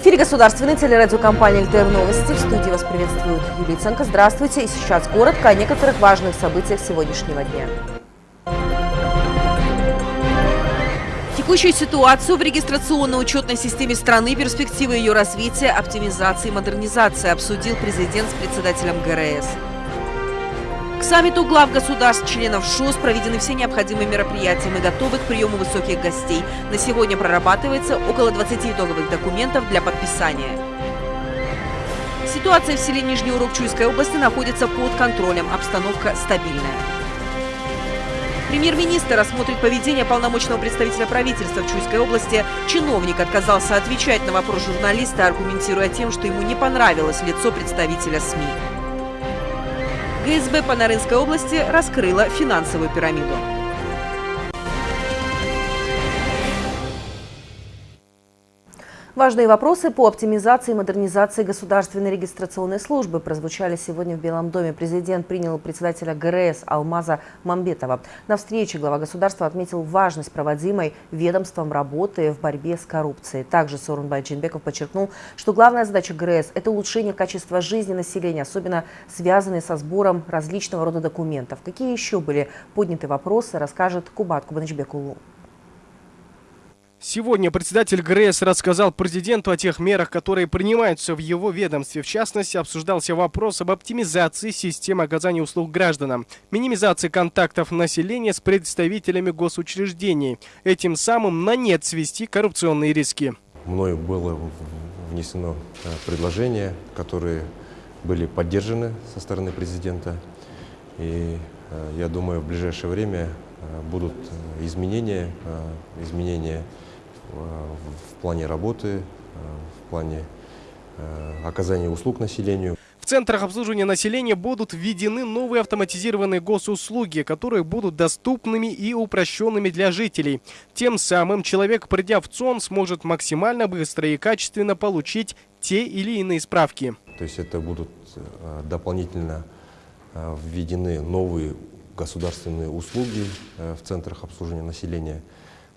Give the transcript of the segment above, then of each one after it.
Эфире государственной телерадиокомпании «ЛТР Новости». В студии вас приветствует Юлия Ценко. Здравствуйте. И сейчас коротко о некоторых важных событиях сегодняшнего дня. Текущую ситуацию в регистрационно-учетной системе страны, перспективы ее развития, оптимизации и модернизации обсудил президент с председателем ГРС. К саммиту глав государств, членов ШОС проведены все необходимые мероприятия. Мы готовы к приему высоких гостей. На сегодня прорабатывается около 20 итоговых документов для подписания. Ситуация в селе Нижний Урок Чуйской области находится под контролем. Обстановка стабильная. Премьер-министр осмотрит поведение полномочного представителя правительства в Чуйской области. Чиновник отказался отвечать на вопрос журналиста, аргументируя тем, что ему не понравилось лицо представителя СМИ. ГСБ по Нарынской области раскрыла финансовую пирамиду. Важные вопросы по оптимизации и модернизации государственной регистрационной службы прозвучали сегодня в Белом доме. Президент принял председателя ГРС Алмаза Мамбетова. На встрече глава государства отметил важность проводимой ведомством работы в борьбе с коррупцией. Также Сорунбай Джинбеков подчеркнул, что главная задача ГРС – это улучшение качества жизни населения, особенно связанные со сбором различного рода документов. Какие еще были подняты вопросы, расскажет Кубат Кубанычбекулу. Сегодня председатель ГРС рассказал президенту о тех мерах, которые принимаются в его ведомстве. В частности, обсуждался вопрос об оптимизации системы оказания услуг гражданам, минимизации контактов населения с представителями госучреждений, этим самым на нет свести коррупционные риски. Мною было внесено э, предложения, которые были поддержаны со стороны президента. И э, я думаю, в ближайшее время э, будут изменения, изменения в плане работы, э, в плане э, оказания услуг населению. В центрах обслуживания населения будут введены новые автоматизированные госуслуги, которые будут доступными и упрощенными для жителей. Тем самым человек, придя в ЦОН, сможет максимально быстро и качественно получить те или иные справки. То есть это будут э, дополнительно введены новые государственные услуги в центрах обслуживания населения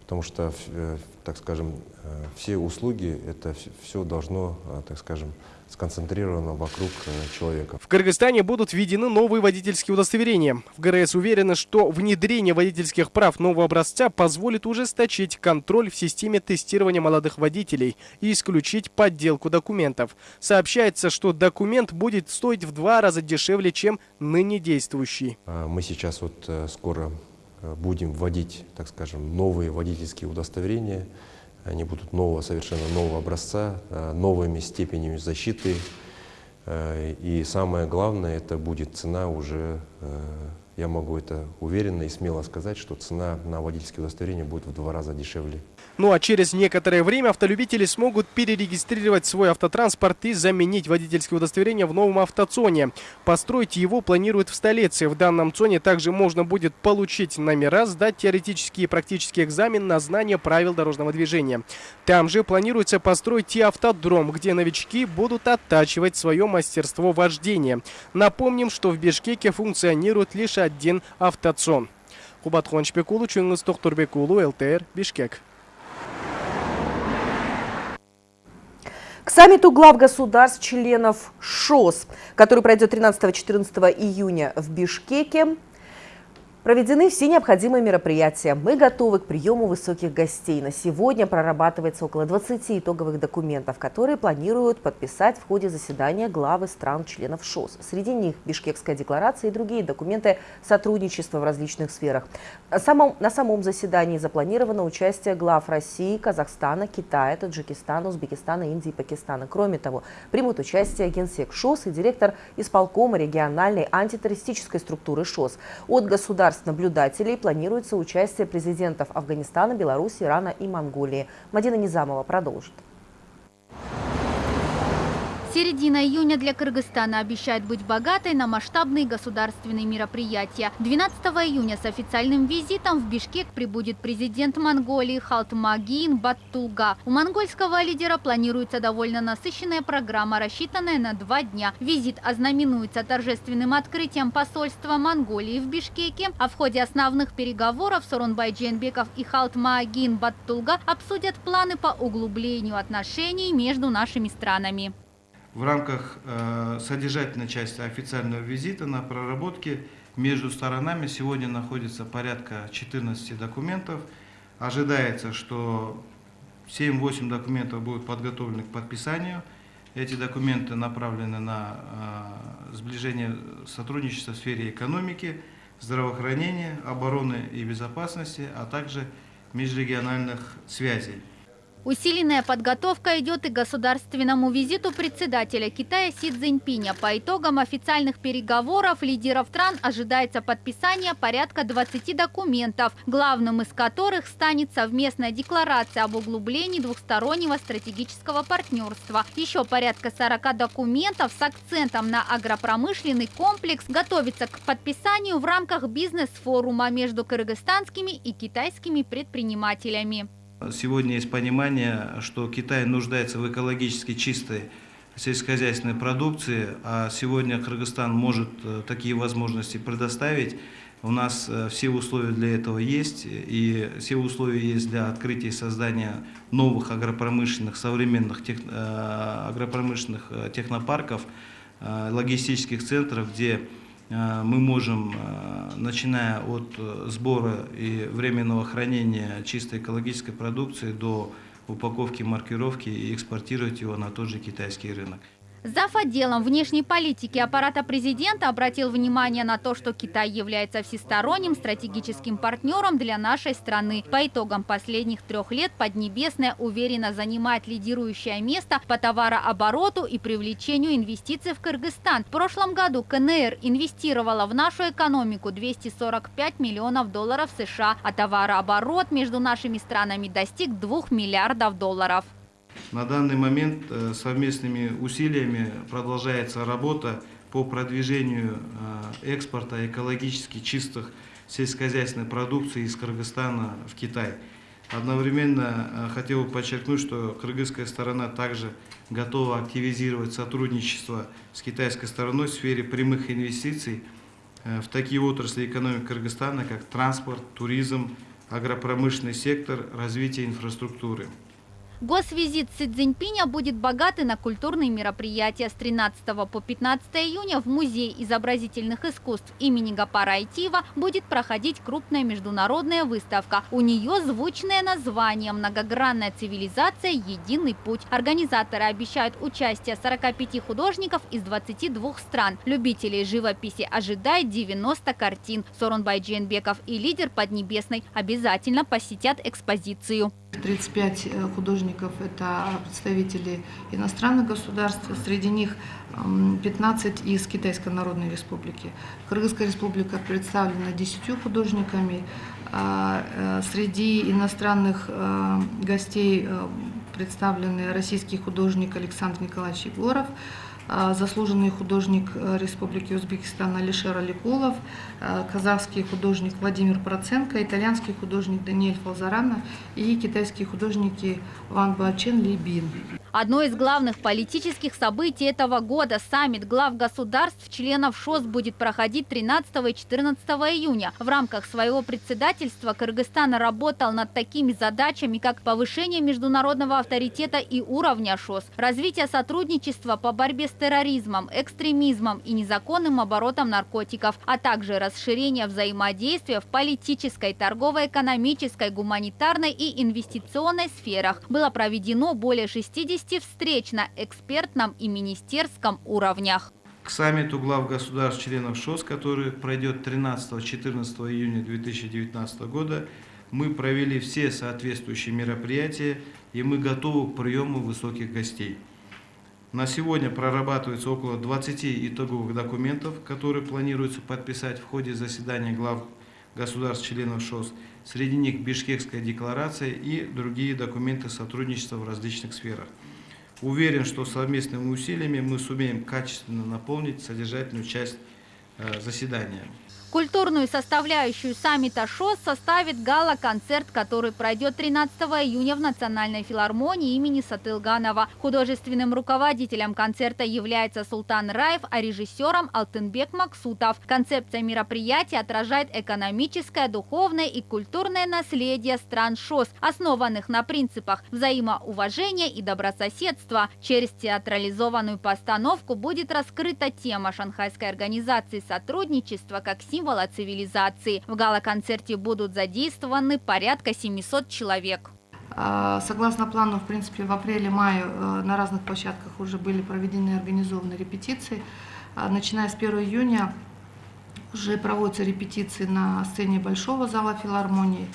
потому что, э, так скажем, э, все услуги, это все должно, э, так скажем, сконцентрировано вокруг человека. В Кыргызстане будут введены новые водительские удостоверения. В ГРС уверены, что внедрение водительских прав нового образца позволит ужесточить контроль в системе тестирования молодых водителей и исключить подделку документов. Сообщается, что документ будет стоить в два раза дешевле, чем ныне действующий. А мы сейчас вот скоро Э, будем вводить, так скажем, новые водительские удостоверения. Они будут нового, совершенно нового образца, э, новыми степенями защиты. Э, и самое главное, это будет цена уже, я могу это уверенно и смело сказать, что цена на водительские удостоверения будет в два раза дешевле. Ну а через некоторое время автолюбители смогут перерегистрировать свой автотранспорт и заменить водительское удостоверение в новом автоцоне. Построить его планируют в столице. В данном цоне также можно будет получить номера, сдать теоретический и практический экзамен на знание правил дорожного движения. Там же планируется построить и автодром, где новички будут оттачивать свое мастерство вождения. Напомним, что в Бишкеке функционирует лишь один автоцон. Кубат Хончбекулу, Чунгыз Тохтурбекулу, ЛТР, Бишкек. К саммиту глав государств, членов ШОС, который пройдет 13-14 июня в Бишкеке, Проведены все необходимые мероприятия. Мы готовы к приему высоких гостей. На сегодня прорабатывается около 20 итоговых документов, которые планируют подписать в ходе заседания главы стран-членов ШОС. Среди них Бишкекская декларация и другие документы сотрудничества в различных сферах. Самом, на самом заседании запланировано участие глав России, Казахстана, Китая, Таджикистана, Узбекистана, Индии и Пакистана. Кроме того, примут участие генсек ШОС и директор исполкома региональной антитеррористической структуры ШОС. От государств государств-наблюдателей планируется участие президентов Афганистана, Беларуси, Ирана и Монголии. Мадина Низамова продолжит. Середина июня для Кыргызстана обещает быть богатой на масштабные государственные мероприятия. 12 июня с официальным визитом в Бишкек прибудет президент Монголии Халтмагин Баттулга. У монгольского лидера планируется довольно насыщенная программа, рассчитанная на два дня. Визит ознаменуется торжественным открытием посольства Монголии в Бишкеке, а в ходе основных переговоров Сорунбай Дженбеков и Халтмагин Баттулга обсудят планы по углублению отношений между нашими странами. В рамках э, содержательной части официального визита на проработке между сторонами сегодня находится порядка 14 документов. Ожидается, что 7-8 документов будут подготовлены к подписанию. Эти документы направлены на э, сближение сотрудничества в сфере экономики, здравоохранения, обороны и безопасности, а также межрегиональных связей. Усиленная подготовка идет и к государственному визиту председателя Китая Си Цзиньпиня. По итогам официальных переговоров лидеров стран ожидается подписание порядка 20 документов, главным из которых станет совместная декларация об углублении двухстороннего стратегического партнерства. Еще порядка 40 документов с акцентом на агропромышленный комплекс готовится к подписанию в рамках бизнес-форума между кыргызстанскими и китайскими предпринимателями. Сегодня есть понимание, что Китай нуждается в экологически чистой сельскохозяйственной продукции, а сегодня Кыргызстан может э, такие возможности предоставить. У нас э, все условия для этого есть, и все условия есть для открытия и создания новых агропромышленных, современных тех, э, агропромышленных технопарков, логистических центров, где мы можем, э, начиная от э, сбора и временного хранения чистой экологической продукции до упаковки, маркировки и экспортировать его на тот же китайский рынок. Зав. отделом внешней политики аппарата президента обратил внимание на то, что Китай является всесторонним стратегическим партнером для нашей страны. По итогам последних трех лет Поднебесная уверенно занимает лидирующее место по товарообороту и привлечению инвестиций в Кыргызстан. В прошлом году КНР инвестировала в нашу экономику 245 миллионов долларов США, а товарооборот между нашими странами достиг 2 миллиардов долларов. На данный момент э, совместными усилиями продолжается работа по продвижению э, экспорта экологически чистых сельскохозяйственной продукции из Кыргызстана в Китай. Одновременно э, хотел бы подчеркнуть, что кыргызская сторона также готова активизировать сотрудничество с китайской стороной в сфере прямых инвестиций в такие отрасли экономики Кыргызстана, как транспорт, туризм, агропромышленный сектор, развитие инфраструктуры. Госвизит Си Цзиньпиня будет богатый на культурные мероприятия. С 13 по 15 июня в Музее изобразительных искусств имени Гапара Айтива будет проходить крупная международная выставка. У нее звучное название «Многогранная цивилизация. Единый путь». Организаторы обещают участие 45 художников из 22 стран. Любителей живописи ожидает 90 картин. Сорунбай Дженбеков и лидер Поднебесной обязательно посетят экспозицию. 35 э, художников – это представители иностранных государств, среди них 15 из Китайской Народной Республики. Кыргызская республика представлена 10 художниками. А, э, среди иностранных э, гостей представлены российский художник Александр Николаевич Егоров, заслуженный художник э, Республики Узбекистан Алишер Аликулов, э, казахский художник Владимир Проценко, итальянский художник Даниэль Фалзарана и китайские художники Ван Бачен Либин. Одно из главных политических событий этого года – саммит глав государств, членов ШОС будет проходить 13 и 14 июня. В рамках своего председательства Кыргызстан работал над такими задачами, как повышение международного авторитета и уровня ШОС, развитие сотрудничества по борьбе с терроризмом, экстремизмом и незаконным оборотом наркотиков, а также расширение взаимодействия в политической, торгово-экономической, гуманитарной и инвестиционной сферах. Было проведено более 60 провести встреч на экспертном и министерском уровнях. К саммиту глав государств-членов ШОС, который пройдет 13-14 июня 2019 года, мы провели все соответствующие мероприятия и мы готовы к приему высоких гостей. На сегодня прорабатывается около 20 итоговых документов, которые планируется подписать в ходе заседания глав государств-членов ШОС. Среди них Бишкекская декларация и другие документы сотрудничества в различных сферах. Уверен, что совместными усилиями мы сумеем качественно наполнить содержательную часть э, заседания. Культурную составляющую саммита ШОС составит гала-концерт, который пройдет 13 июня в Национальной филармонии имени Сатылганова. Художественным руководителем концерта является Султан Раев, а режиссером Алтынбек Максутов. Концепция мероприятия отражает экономическое, духовное и культурное наследие стран ШОС, основанных на принципах взаимоуважения и добрососедства. Через театрализованную постановку будет раскрыта тема шанхайской организации сотрудничества как символ символа цивилизации. В гала-концерте будут задействованы порядка 700 человек. А, согласно плану, в принципе, в апреле-мае э, на разных площадках уже были проведены и организованы репетиции. А, начиная с 1 июня уже проводятся репетиции на сцене Большого зала филармонии.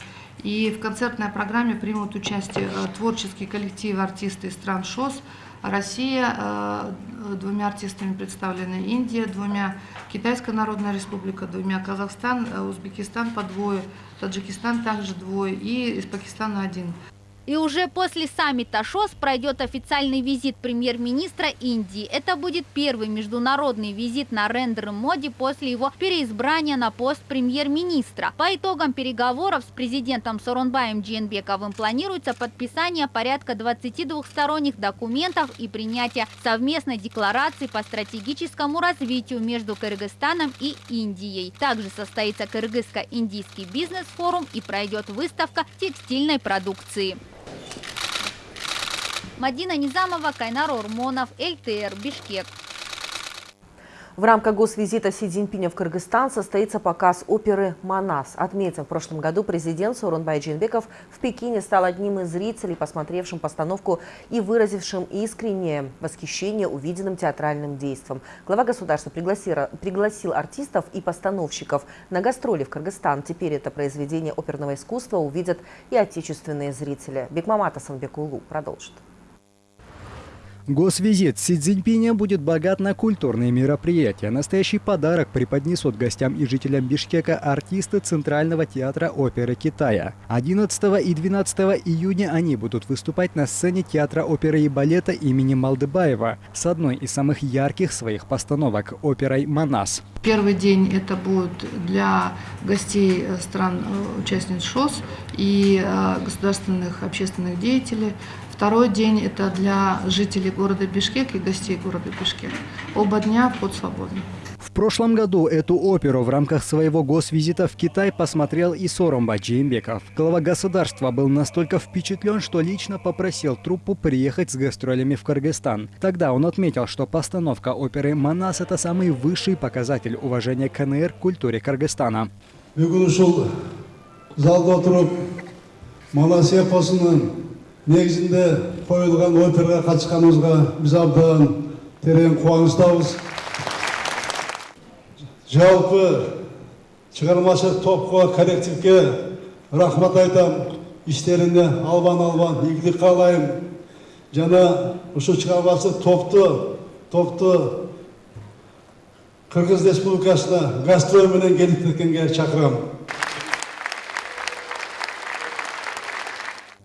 И в концертной программе примут участие э, творческие коллективы артисты из стран ШОС, Россия, э, двумя артистами представлены Индия, двумя Китайская Народная Республика, двумя Казахстан, э, Узбекистан по двое, Таджикистан также двое и из Пакистана один. И уже после саммита ШОС пройдет официальный визит премьер-министра Индии. Это будет первый международный визит на рендер Моди после его переизбрания на пост премьер-министра. По итогам переговоров с президентом Соронбаем Дженбековым планируется подписание порядка 20 двухсторонних документов и принятие совместной декларации по стратегическому развитию между Кыргызстаном и Индией. Также состоится Кыргызско-индийский бизнес-форум и пройдет выставка текстильной продукции. Мадина Низамова, Кайнар Урмонов, ЛТР, Бишкек. В рамках госвизита Си Цзиньпиня в Кыргызстан состоится показ оперы «Манас». Отметим, в прошлом году президент Сооронбай Джинбеков в Пекине стал одним из зрителей, посмотревшим постановку и выразившим искреннее восхищение увиденным театральным действом. Глава государства пригласил, артистов и постановщиков на гастроли в Кыргызстан. Теперь это произведение оперного искусства увидят и отечественные зрители. Бекмамат Асанбекулу продолжит. Госвизит Си Цзиньпиня будет богат на культурные мероприятия. Настоящий подарок преподнесут гостям и жителям Бишкека артисты Центрального театра оперы Китая. 11 и 12 июня они будут выступать на сцене театра оперы и балета имени Малдыбаева с одной из самых ярких своих постановок – оперой «Манас». Первый день это будет для гостей э, участниц ШОС и э, государственных общественных деятелей. Второй день это для жителей города Бишкек и гостей города Бишкек. Оба дня под свободным. В прошлом году эту оперу в рамках своего госвизита в Китай посмотрел и Соромба Джеймбеков. Глава государства был настолько впечатлен, что лично попросил труппу приехать с гастролями в Кыргызстан. Тогда он отметил, что постановка оперы «Манас» — это самый высший показатель уважения КНР к культуре Кыргызстана. Манас эпосының негізінде қойылған операға қатысқанымызға біз абдан терең қуаныштамыз жалпы шығармашылық топқа коллективке рахмат айтам. Іштеріне албан албан игілік қалаймын жана ушу шығармашылық топты топты қырғыз республикасына гастроль менен келип кеткенге чакырам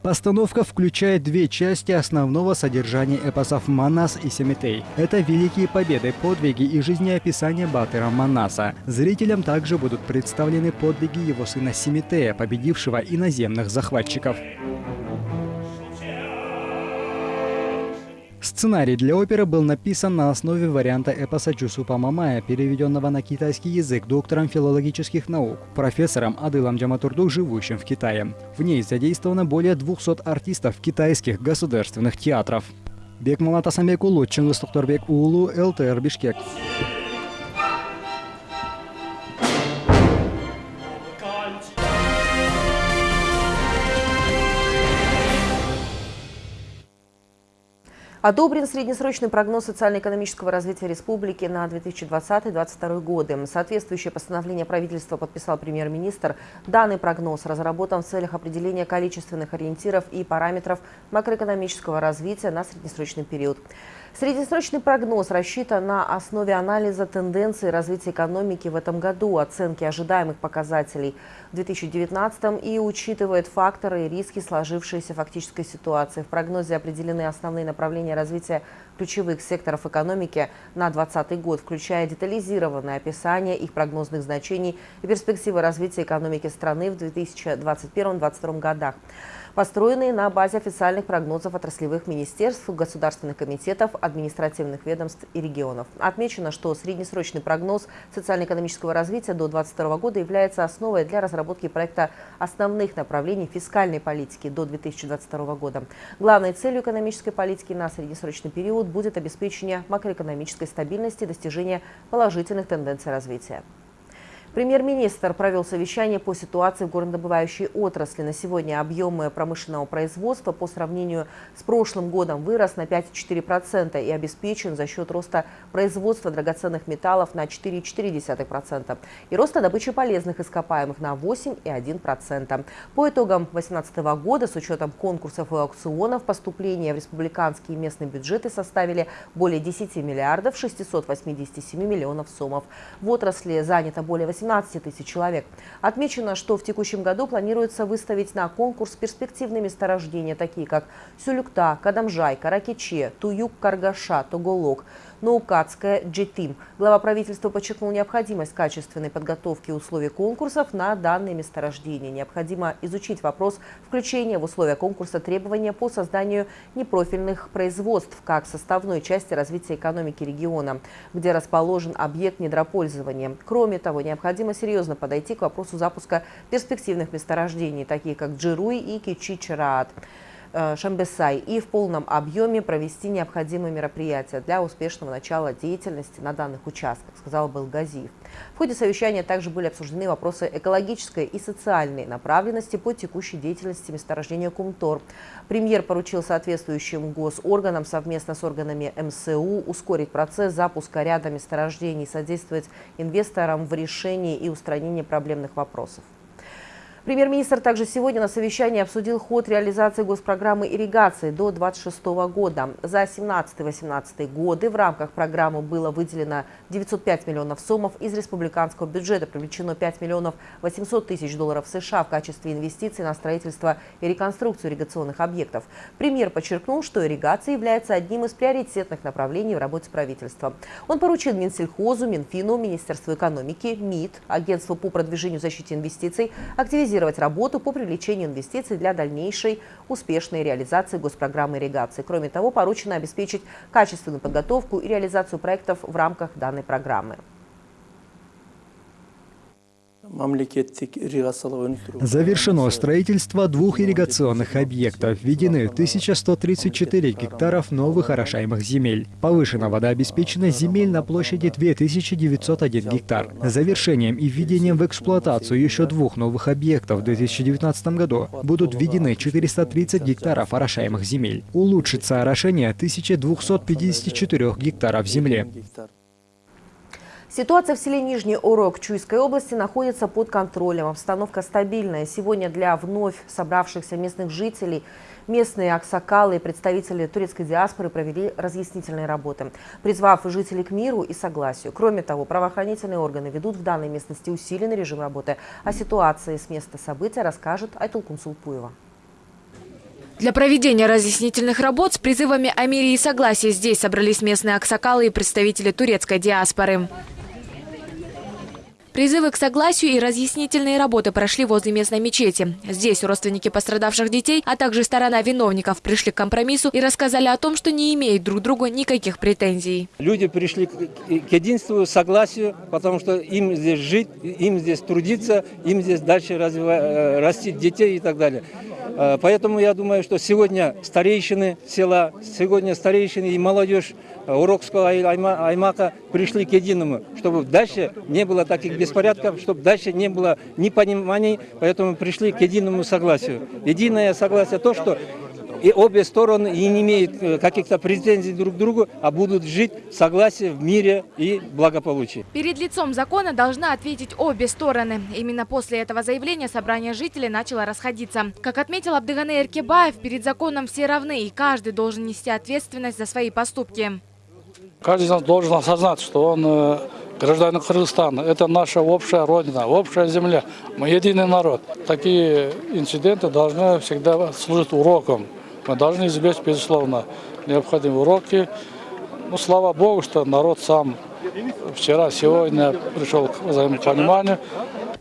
Постановка включает две части основного содержания эпосов Манас и Семитей. Это великие победы, подвиги и жизнеописание Батыра Манаса. Зрителям также будут представлены подвиги его сына Семитея, победившего иноземных захватчиков. Сценарий для оперы был написан на основе варианта эпоса Чусупа Мамая, переведенного на китайский язык доктором филологических наук, профессором Адылом Джаматурду, живущим в Китае. В ней задействовано более 200 артистов китайских государственных театров. Бекмамат Асамбек Улу, Чингис Тухторбек Улу, ЛТР Бишкек. Одобрен среднесрочный прогноз социально-экономического развития республики на 2020-2022 годы. Соответствующее постановление правительства подписал премьер-министр. Данный прогноз разработан в целях определения количественных ориентиров и параметров макроэкономического развития на среднесрочный период. Среднесрочный прогноз рассчитан на основе анализа тенденций развития экономики в этом году, оценки ожидаемых показателей в 2019 и учитывает факторы и риски сложившейся фактической ситуации. В прогнозе определены основные направления развития ключевых секторов экономики на 2020 год, включая детализированное описание их прогнозных значений и перспективы развития экономики страны в 2021-2022 годах построенные на базе официальных прогнозов отраслевых министерств, государственных комитетов, административных ведомств и регионов. Отмечено, что среднесрочный прогноз социально-экономического развития до 2022 года является основой для разработки проекта основных направлений фискальной политики до 2022 года. Главной целью экономической политики на среднесрочный период будет обеспечение макроэкономической стабильности и достижение положительных тенденций развития. Премьер-министр провел совещание по ситуации в горнодобывающей отрасли. На сегодня объемы промышленного производства по сравнению с прошлым годом вырос на 5,4% и обеспечен за счет роста производства драгоценных металлов на 4,4% и роста добычи полезных ископаемых на 8,1%. По итогам 2018 года с учетом конкурсов и аукционов поступления в республиканские и местные бюджеты составили более 10 миллиардов 687 миллионов сомов. В отрасли занято более 18 18 тысяч человек. Отмечено, что в текущем году планируется выставить на конкурс перспективные месторождения, такие как Сюлюкта, Кадамжай, Каракиче, Туюк, Каргаша, Тоголок – Наукатская Джетим. Глава правительства подчеркнул необходимость качественной подготовки условий конкурсов на данные месторождения. Необходимо изучить вопрос включения в условия конкурса требования по созданию непрофильных производств как составной части развития экономики региона, где расположен объект недропользования. Кроме того, необходимо серьезно подойти к вопросу запуска перспективных месторождений, таких как Джируй и Кичичраат. Э, Шамбесай и в полном объеме провести необходимые мероприятия для успешного начала деятельности на данных участках, сказал Белгазиев. В ходе совещания также были обсуждены вопросы экологической и социальной направленности по текущей деятельности месторождения Кумтор. Премьер поручил соответствующим госорганам совместно с органами МСУ ускорить процесс запуска ряда месторождений, содействовать инвесторам в решении и устранении проблемных вопросов. Премьер-министр также сегодня на совещании обсудил ход реализации госпрограммы ирригации до 2026 года. За 17-18 годы в рамках программы было выделено 905 миллионов сомов из республиканского бюджета, привлечено 5 миллионов 800 тысяч долларов США в качестве инвестиций на строительство и реконструкцию ирригационных объектов. Премьер подчеркнул, что ирригация является одним из приоритетных направлений в работе правительства. Он поручил Минсельхозу, Минфину, Министерству экономики, МИД, Агентству по продвижению защиты инвестиций активизировать активизировать работу по привлечению инвестиций для дальнейшей успешной реализации госпрограммы ирригации. Кроме того, поручено обеспечить качественную подготовку и реализацию проектов в рамках данной программы. Завершено строительство двух ирригационных объектов. Введены 1134 гектаров новых орошаемых земель. Повышена водообеспеченность земель на площади 2901 гектар. Завершением и введением в эксплуатацию еще двух новых объектов в 2019 году будут введены 430 гектаров орошаемых земель. Улучшится орошение 1254 гектаров земли. Ситуация в селе Нижний Урок Чуйской области находится под контролем. Обстановка стабильная. Сегодня для вновь собравшихся местных жителей местные аксакалы и представители турецкой диаспоры провели разъяснительные работы, призвав жителей к миру и согласию. Кроме того, правоохранительные органы ведут в данной местности усиленный режим работы. О ситуации с места события расскажет Айтулкун Сулпуева. Для проведения разъяснительных работ с призывами о мире и согласии здесь собрались местные аксакалы и представители турецкой диаспоры. Призывы к согласию и разъяснительные работы прошли возле местной мечети. Здесь родственники пострадавших детей, а также сторона виновников пришли к компромиссу и рассказали о том, что не имеют друг другу никаких претензий. Люди пришли к единству, согласию, потому что им здесь жить, им здесь трудиться, им здесь дальше развивать, э, растить детей и так далее. Э, поэтому я думаю, что сегодня старейшины села, сегодня старейшины и молодежь Урокского аймака пришли к единому, чтобы дальше не было таких беспорядков, чтобы дальше не было непониманий, поэтому пришли к единому согласию. Единое согласие то, что и обе стороны и не имеют э, каких-то претензий друг к другу, а будут жить в согласии, в мире и благополучии. Перед лицом закона должны ответить обе стороны. Именно после этого заявления собрание жителей начало расходиться. Как отметил Абдыганы Эркебаев, перед законом все равны, и каждый должен нести ответственность за свои поступки. Каждый из нас должен осознать, что он э, гражданин Кыргызстана. Это наша общая родина, общая земля. Мы единый народ. Такие инциденты должны всегда служить уроком. Мы должны избежать, безусловно, необходимые уроки. Ну, слава Богу, что народ сам вчера, сегодня пришел к взаимопониманию.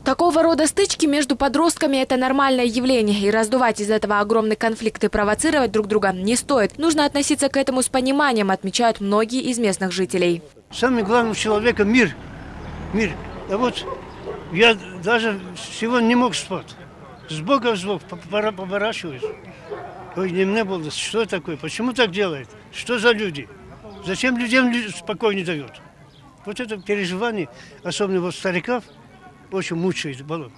Такого рода стычки между подростками – это нормальное явление. И раздувать из этого огромный конфликт и провоцировать друг друга не стоит. Нужно относиться к этому с пониманием, отмечают многие из местных жителей. Самый главный у человека – мир. Мир. А вот я даже сегодня не мог спать. С Бога в Бог поворачиваюсь. Ой, не мне было, что такое, почему так делает, что за люди, зачем людям спокойно не дают. Вот это переживание, особенно вот стариков, очень мучает баллон.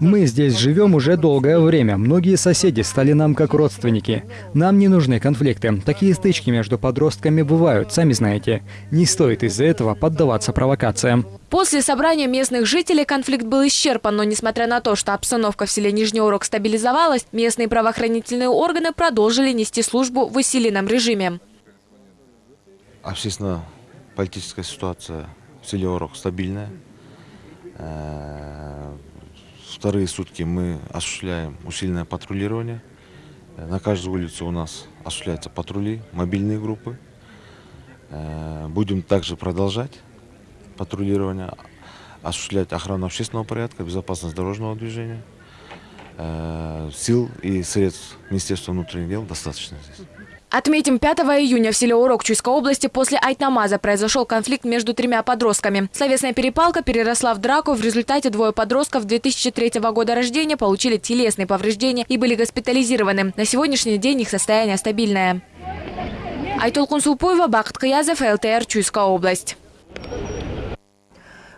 Мы здесь живем уже долгое время. Многие соседи стали нам как родственники. Нам не нужны конфликты. Такие стычки между подростками бывают, сами знаете. Не стоит из-за этого поддаваться провокациям. После собрания местных жителей конфликт был исчерпан, но несмотря на то, что обстановка в селе Нижний Урок стабилизовалась, местные правоохранительные органы продолжили нести службу в усиленном режиме. Общественно-политическая ситуация в селе Урок стабильная. Вторые сутки мы осуществляем усиленное патрулирование. Э, на каждую улицу у нас осуществляются патрули, мобильные группы. Э, будем также продолжать патрулирование, осуществлять охрану общественного порядка, безопасность дорожного движения. Сил и средств Министерства внутренних дел достаточно здесь. Отметим, 5 июня в селе Урок Чуйской области после Айтнамаза произошел конфликт между тремя подростками. Словесная перепалка переросла в драку. В результате двое подростков 2003 года рождения получили телесные повреждения и были госпитализированы. На сегодняшний день их состояние стабильное. Айтолкун Сулпуева, Бакт Каязов, ЛТР, Чуйская область.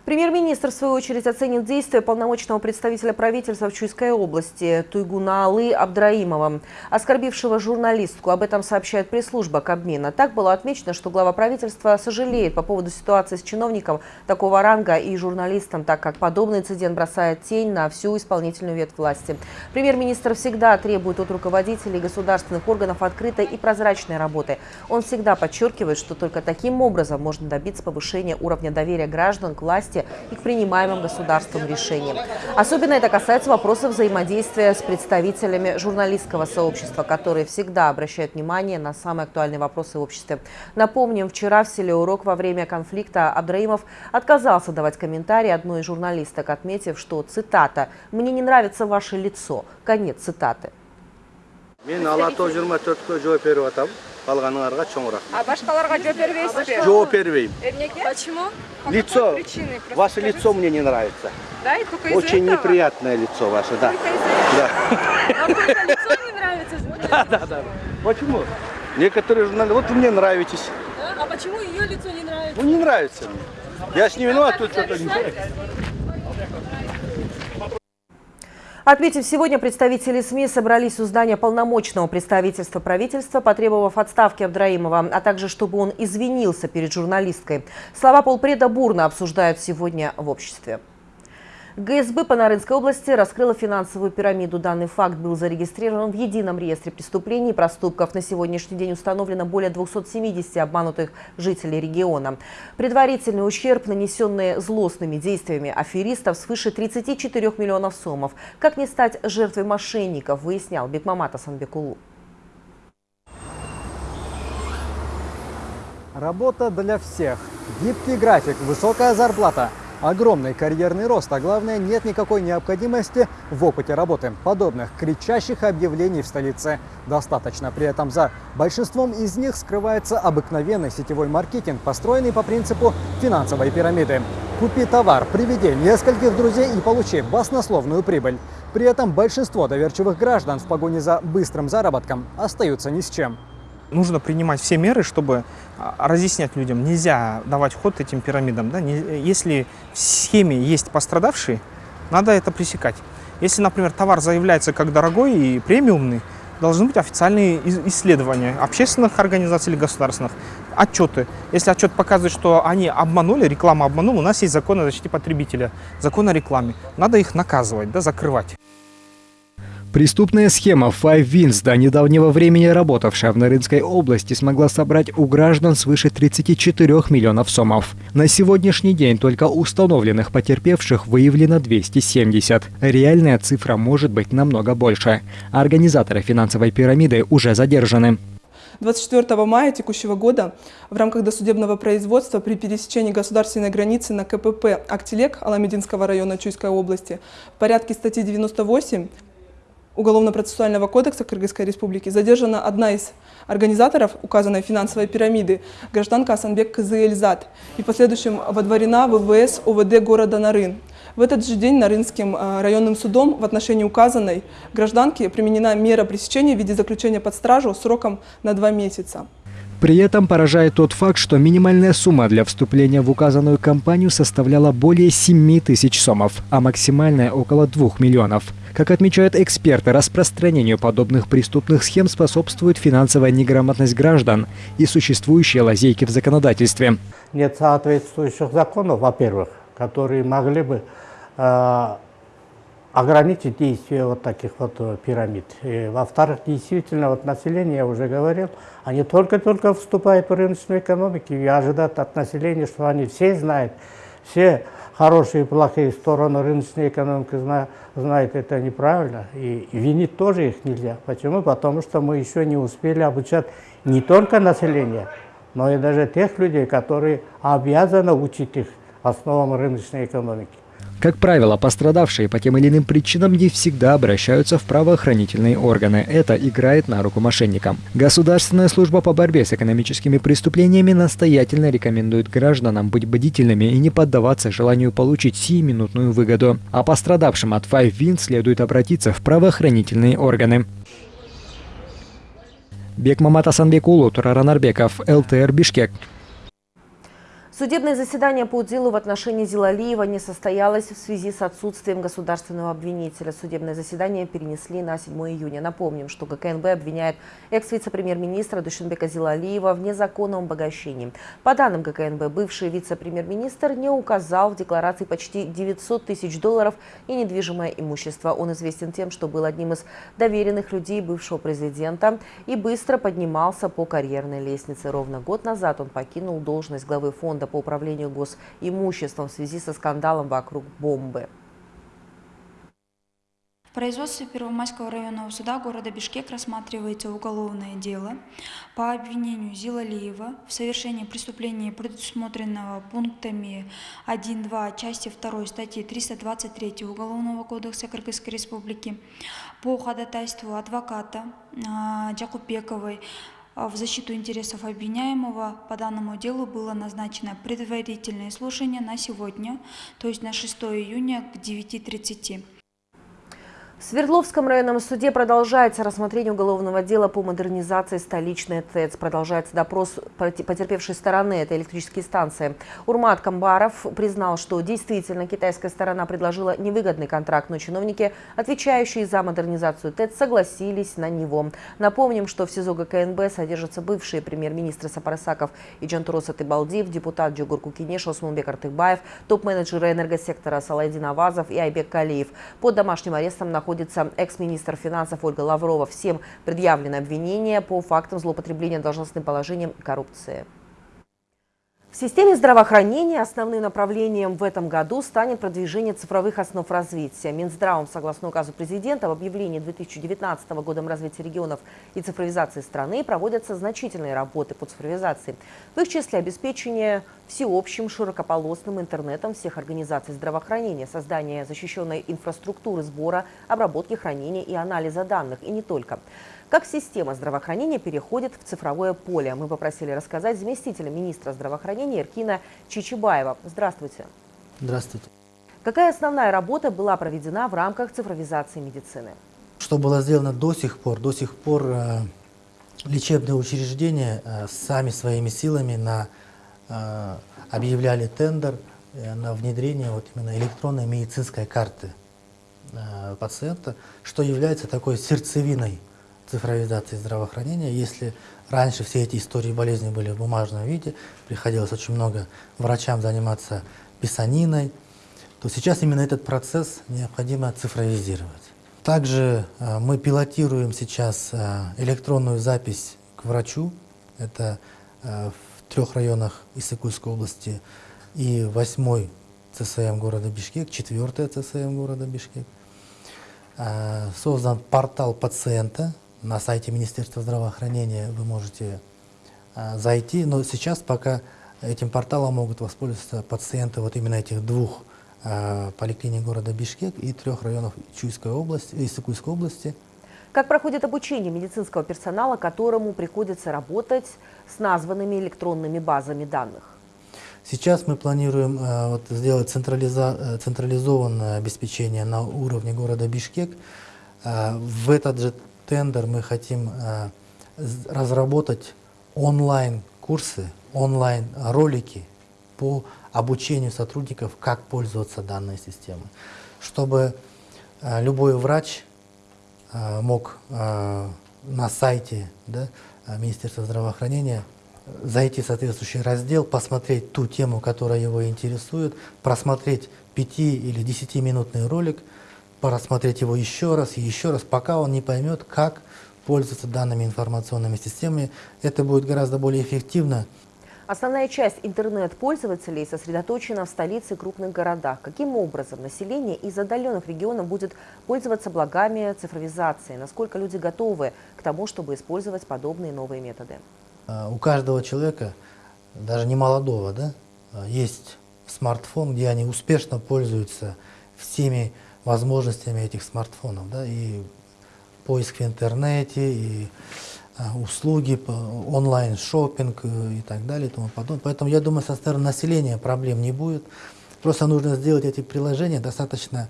Премьер-министр, в свою очередь, оценит действия полномочного представителя правительства в Чуйской области Туйгунаалы Абдраимова, оскорбившего журналистку. Об этом сообщает пресс-служба Кабмина. Так было отмечено, что глава правительства сожалеет по поводу ситуации с чиновником такого ранга и журналистом, так как подобный инцидент бросает тень на всю исполнительную ветвь власти. Премьер-министр всегда требует от руководителей государственных органов открытой и прозрачной работы. Он всегда подчеркивает, что только таким образом можно добиться повышения уровня доверия граждан к власти власти и к принимаемым государством решениям. Особенно это касается вопросов взаимодействия с представителями журналистского сообщества, которые всегда обращают внимание на самые актуальные вопросы в обществе. Напомним, вчера в селе Урок во время конфликта Абдраимов отказался давать комментарии одной из журналисток, отметив, что, цитата, «Мне не нравится ваше лицо». Конец цитаты. Мен ала 24 жооп берип атам. Калганыңарга чоң рахмат а башкаларга жооп бербейсизби жооп бербейм эмнеге почему? Лицо. ваше лицо мне не нравится. Да и только очень неприятное лицо ваше да. Да. Лицо не нравится да да да. Почему? Некоторые журналисты вот вы мне нравитесь. А почему ее лицо не нравится? Ну не нравится мне. Я с не виноват тут что-то не Отметим, сегодня представители СМИ собрались у здания полномочного представительства правительства, потребовав отставки Абдраимова, а также чтобы он извинился перед журналисткой. Слова полпреда бурно обсуждают сегодня в обществе. ГСБ по Нарынской области раскрыла финансовую пирамиду. Данный факт был зарегистрирован в едином реестре преступлений и проступков. На сегодняшний день установлено более 270 обманутых жителей региона. Предварительный ущерб, нанесенный злостными действиями аферистов, свыше 34 миллионов сомов. Как не стать жертвой мошенников, выяснял Бекмамат Асанбекулу. Работа для всех. Гибкий график, высокая зарплата – Огромный карьерный рост, а главное, нет никакой необходимости в опыте работы. Подобных кричащих объявлений в столице достаточно. При этом за большинством из них скрывается обыкновенный сетевой маркетинг, построенный по принципу финансовой пирамиды. Купи товар, приведи нескольких друзей и получи баснословную прибыль. При этом большинство доверчивых граждан в погоне за быстрым заработком остаются ни с чем. Нужно принимать все меры, чтобы а, разъяснять людям. Нельзя давать ход этим пирамидам. Да? Если в схеме есть пострадавшие, надо это пресекать. Если, например, товар заявляется как дорогой и премиумный, должны быть официальные исследования общественных организаций или государственных, отчеты. Если отчет показывает, что они обманули, реклама обманула, у нас есть закон о защите потребителя, закон о рекламе. Надо их наказывать, да, закрывать. Преступная схема Five Wins, до недавнего времени работавшая в Нарынской области, смогла собрать у граждан свыше 34 миллионов сомов. На сегодняшний день только установленных потерпевших выявлено 270. Реальная цифра может быть намного больше. Организаторы финансовой пирамиды уже задержаны. 24 мая текущего года в рамках досудебного производства при пересечении государственной границы на КПП «Актилек» Аламединского района Чуйской области в порядке статьи 98 Уголовно-процессуального кодекса Кыргызской Республики задержана одна из организаторов указанной финансовой пирамиды, гражданка Асанбек Кызыэльзат, и в последующем водворена в ВВС ОВД города Нарын. В этот же день Нарынским э, районным судом в отношении указанной гражданки применена мера пресечения в виде заключения под стражу сроком на два месяца. При этом поражает тот факт, что минимальная сумма для вступления в указанную компанию составляла более 7 тысяч сомов, а максимальная около 2 миллионов. Как отмечают эксперты, распространению подобных преступных схем способствует финансовая неграмотность граждан и существующие лазейки в законодательстве. Нет соответствующих законов, во-первых, которые могли бы э, ограничить действие вот таких вот э, пирамид. Во-вторых, действительно, вот население, я уже говорил, они только-только вступают в рыночную экономику и ожидают от населения, что они все знают, все хорошие и плохие стороны рыночной экономики знают, это неправильно. И винить тоже их нельзя. Почему? Потому что мы еще не успели обучать не только население, но и даже тех людей, которые обязаны учить их основам рыночной экономики. Как правило, пострадавшие по тем или иным причинам не всегда обращаются в правоохранительные органы. Это играет на руку мошенникам. Государственная служба по борьбе с экономическими преступлениями настоятельно рекомендует гражданам быть бдительными и не поддаваться желанию получить сиюминутную выгоду. А пострадавшим от Five Win следует обратиться в правоохранительные органы. Бекмамат Асанбекулу, Тураран Арбеков, ЛТР Бишкек. Судебное заседание по делу в отношении Зилалиева не состоялось в связи с отсутствием государственного обвинителя. Судебное заседание перенесли на 7 июня. Напомним, что ГКНБ обвиняет экс-вице-премьер-министра Душинбека Зилалиева в незаконном обогащении. По данным ГКНБ, бывший вице-премьер-министр не указал в декларации почти 900 тысяч долларов и недвижимое имущество. Он известен тем, что был одним из доверенных людей бывшего президента и быстро поднимался по карьерной лестнице. Ровно год назад он покинул должность главы фонда по управлению госимуществом в связи со скандалом вокруг бомбы. В производстве Первомайского районного суда города Бишкек рассматривается уголовное дело по обвинению Зилалиева в совершении преступления, предусмотренного пунктами 1.2 части 2 статьи 323 Уголовного кодекса Кыргызской Республики по ходатайству адвоката а, Джакупековой в защиту интересов обвиняемого по данному делу было назначено предварительное слушание на сегодня, то есть на 6 июня к 9.30. В Свердловском районном суде продолжается рассмотрение уголовного дела по модернизации столичной ТЭЦ. Продолжается допрос потерпевшей стороны, это электрические станции. Урмат Камбаров признал, что действительно китайская сторона предложила невыгодный контракт, но чиновники, отвечающие за модернизацию ТЭЦ, согласились на него. Напомним, что в СИЗО ГКНБ содержатся бывшие премьер-министры Сапарасаков и Джантурос Атыбалдиев, депутат Джугур Кукинеш, Осмунбек Артыкбаев, топ-менеджеры энергосектора Салайдин Авазов и Айбек Калиев. Под домашним арестом находятся находится экс-министр финансов Ольга Лаврова. Всем предъявлены обвинения по фактам злоупотребления должностным положением и коррупции. В системе здравоохранения основным направлением в этом году станет продвижение цифровых основ развития. Минздравом, согласно указу президента, в объявлении 2019 годом развития регионов и цифровизации страны проводятся значительные работы по цифровизации. В их числе обеспечение всеобщим широкополосным интернетом всех организаций здравоохранения, создание защищенной инфраструктуры сбора, обработки, хранения и анализа данных, и не только. Как система здравоохранения переходит в цифровое поле? Мы попросили рассказать заместителя министра здравоохранения Иркина Чичибаева. Здравствуйте. Здравствуйте. Какая основная работа была проведена в рамках цифровизации медицины? Что было сделано до сих пор? До сих пор э, лечебные учреждения э, сами своими силами на, э, объявляли тендер на внедрение вот именно электронной медицинской карты пациента, что является такой сердцевиной цифровизации здравоохранения. Если раньше все эти истории болезни были в бумажном виде, приходилось очень много врачам заниматься писаниной, то сейчас именно этот процесс необходимо цифровизировать. Также э, мы пилотируем сейчас э, электронную запись к врачу. Это э, в трех районах Иссыкульской области и восьмой ЦСМ города Бишкек, четвертая ЦСМ города Бишкек. Создан портал пациента на сайте Министерства здравоохранения. Вы можете э, зайти, но сейчас пока этим порталом могут воспользоваться пациенты вот именно этих двух э, поликлиник города Бишкек и трех районов Чуйской области, Иссыкульской области. Как проходит обучение медицинского персонала, которому приходится работать с названными электронными базами данных? Сейчас мы планируем э, вот, сделать централиза, э, централизованное обеспечение на уровне города Бишкек. Э, в этот же тендер мы хотим э, разработать онлайн-курсы, онлайн-ролики по обучению сотрудников, как пользоваться данной системой, чтобы э, любой врач э, мог на сайте да, Министерства здравоохранения зайти в соответствующий раздел, посмотреть ту тему, которая его интересует, просмотреть 5 или 10-минутный ролик, просмотреть его еще раз и еще раз, пока он не поймет, как пользоваться данными информационными системами. Это будет гораздо более эффективно. Основная часть интернет-пользователей сосредоточена в столице и крупных городах. Каким образом население из отдаленных регионов будет пользоваться благами цифровизации? Насколько люди готовы к тому, чтобы использовать подобные новые методы? А, у каждого человека, даже не молодого, да, а, есть смартфон, где они успешно пользуются всеми возможностями этих смартфонов. Да, и поиск в интернете, и а, услуги, онлайн-шоппинг э, и так далее и тому подобное. Поэтому я думаю, со стороны населения проблем не будет. Просто нужно сделать эти приложения достаточно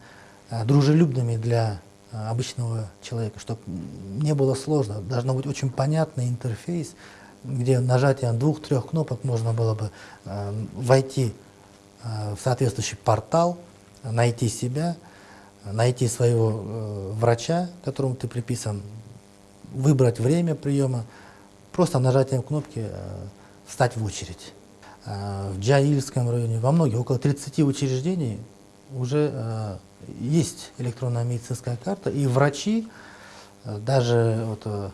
дружелюбными для обычного человека, чтобы не было сложно. Должно быть очень понятный интерфейс, где нажатием двух-трех кнопок можно было бы э, войти э, в соответствующий портал, найти себя, найти своего э, врача, которому ты приписан, выбрать время приема, просто нажатием кнопки э, встать в очередь. Э, в Джаильском районе, во многих, около 30 учреждений уже есть электронная медицинская карта, и врачи, даже вот,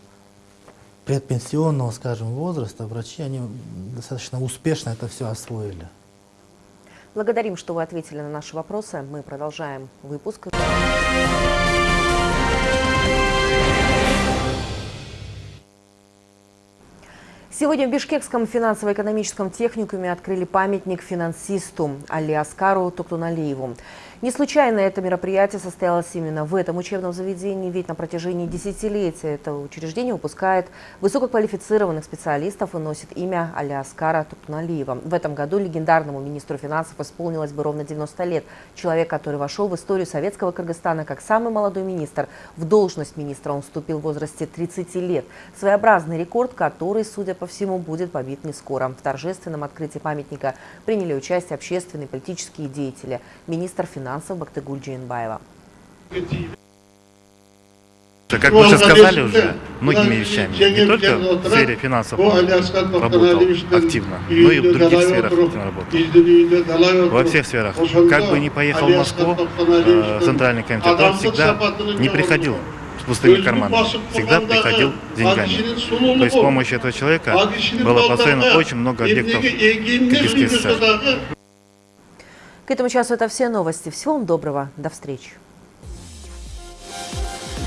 предпенсионного, скажем, возраста, врачи, они достаточно успешно это все освоили. Благодарим, что вы ответили на наши вопросы. Мы продолжаем выпуск. Сегодня в Бишкекском финансово-экономическом техникуме открыли памятник финансисту Али Аскару Токтуналиеву. Не случайно это мероприятие состоялось именно в этом учебном заведении, ведь на протяжении десятилетия это учреждение выпускает высококвалифицированных специалистов и носит имя Аляскара Тупналиева. В этом году легендарному министру финансов исполнилось бы ровно 90 лет. Человек, который вошел в историю советского Кыргызстана как самый молодой министр. В должность министра он вступил в возрасте 30 лет. Своеобразный рекорд, который, судя по всему, будет побит не скоро. В торжественном открытии памятника приняли участие общественные политические деятели. Министр финансов финансов Бактыгуль Джейнбаева. Как вы уже сказали уже, многими вещами, не только в сфере финансов он работал активно, но и в других сферах активно работал. Во всех сферах. Как бы ни поехал в Москву, э, Центральный комитет, он всегда не приходил с пустыми карманами, всегда приходил с деньгами. То есть с помощью этого человека было построено очень много объектов Киргизской ССР. К этому часу это все новости. Всего вам доброго. До встречи.